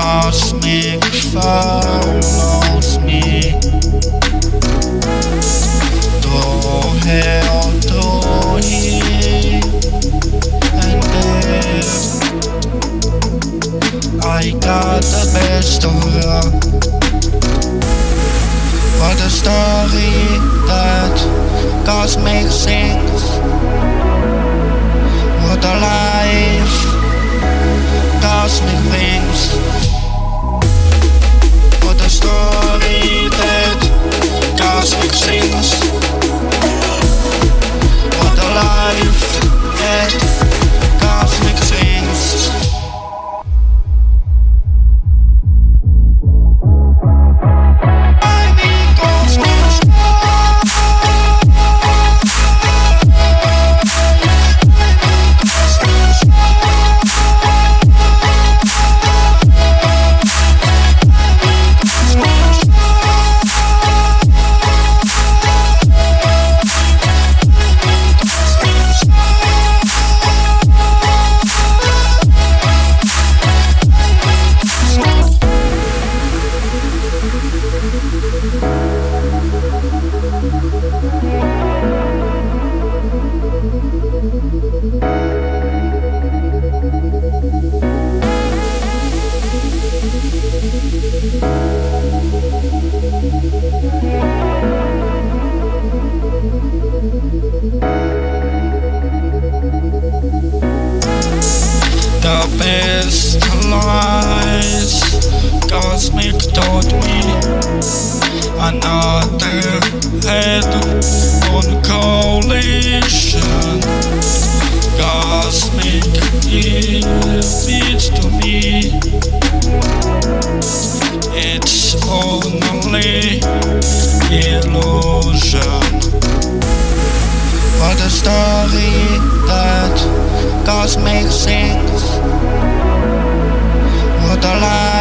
Cosmic follows me. To hell, to here and there I got the best of her What a story that cosmic sings What a life cosmic things lies Cosmic taught me. Another head on collision Cosmic leads to me. It's only illusion. What a story that cosmic sings todas las